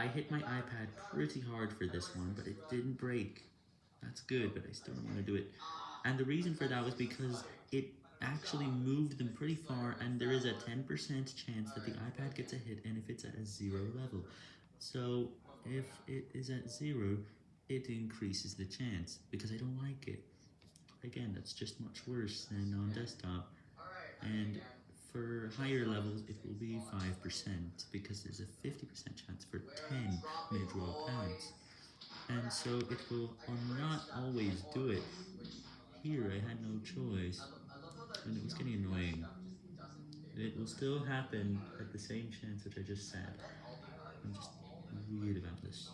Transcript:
I hit my iPad pretty hard for this one, but it didn't break. That's good, but I still don't want to do it. And the reason for that was because it actually moved them pretty far, and there is a 10% chance that the iPad gets a hit, and if it's at a zero level. So, if it is at zero, it increases the chance, because I don't like it. Again, that's just much worse than on desktop, and for higher levels, it will be 5%, because there's a 50% chance for 10 mid-roll pads. And so it will not always do it. Here I had no choice, and it was getting annoying. It will still happen at the same chance which I just said. I'm just weird about this.